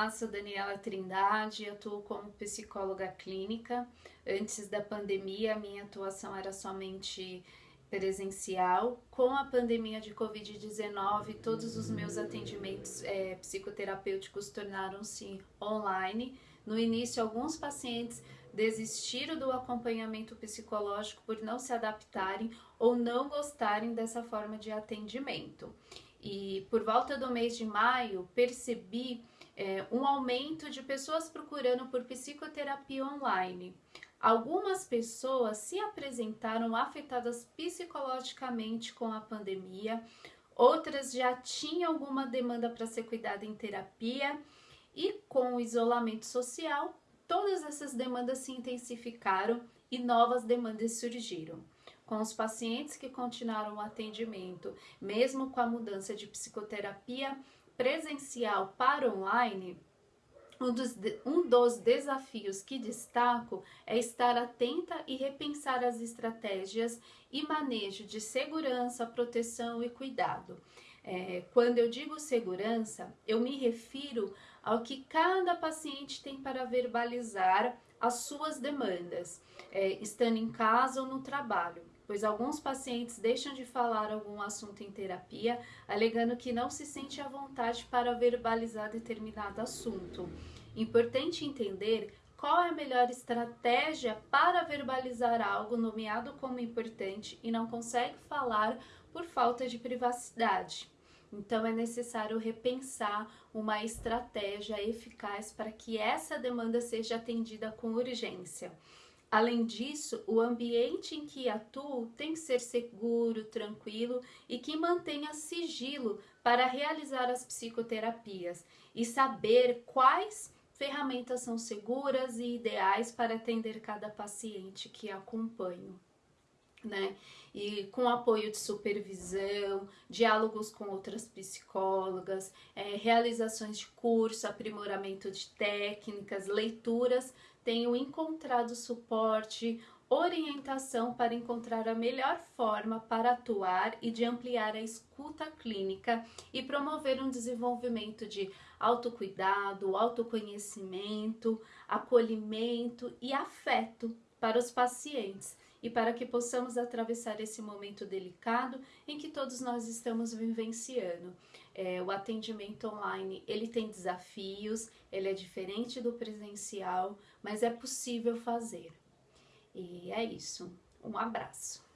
Olá, sou Daniela Trindade, atuo como psicóloga clínica. Antes da pandemia, minha atuação era somente presencial. Com a pandemia de Covid-19, todos os meus atendimentos é, psicoterapêuticos tornaram-se online. No início, alguns pacientes desistiram do acompanhamento psicológico por não se adaptarem ou não gostarem dessa forma de atendimento. E por volta do mês de maio, percebi é, um aumento de pessoas procurando por psicoterapia online. Algumas pessoas se apresentaram afetadas psicologicamente com a pandemia, outras já tinham alguma demanda para ser cuidada em terapia e com o isolamento social, todas essas demandas se intensificaram e novas demandas surgiram. Com os pacientes que continuaram o atendimento, mesmo com a mudança de psicoterapia presencial para online, um dos, um dos, desafios que destaco é estar atenta e repensar as estratégias e manejo de segurança, proteção e cuidado. É, quando eu digo segurança, eu me refiro ao que cada paciente tem para verbalizar as suas demandas, é, estando em casa ou no trabalho pois alguns pacientes deixam de falar algum assunto em terapia, alegando que não se sente à vontade para verbalizar determinado assunto. Importante entender qual é a melhor estratégia para verbalizar algo nomeado como importante e não consegue falar por falta de privacidade. Então é necessário repensar uma estratégia eficaz para que essa demanda seja atendida com urgência. Além disso, o ambiente em que atuo tem que ser seguro, tranquilo e que mantenha sigilo para realizar as psicoterapias e saber quais ferramentas são seguras e ideais para atender cada paciente que acompanho. Né? E com apoio de supervisão, diálogos com outras psicólogas, é, realizações de curso, aprimoramento de técnicas, leituras tenho encontrado suporte, orientação para encontrar a melhor forma para atuar e de ampliar a escuta clínica e promover um desenvolvimento de autocuidado, autoconhecimento, acolhimento e afeto para os pacientes e para que possamos atravessar esse momento delicado em que todos nós estamos vivenciando. É, o atendimento online ele tem desafios, ele é diferente do presencial, mas é possível fazer. E é isso. Um abraço.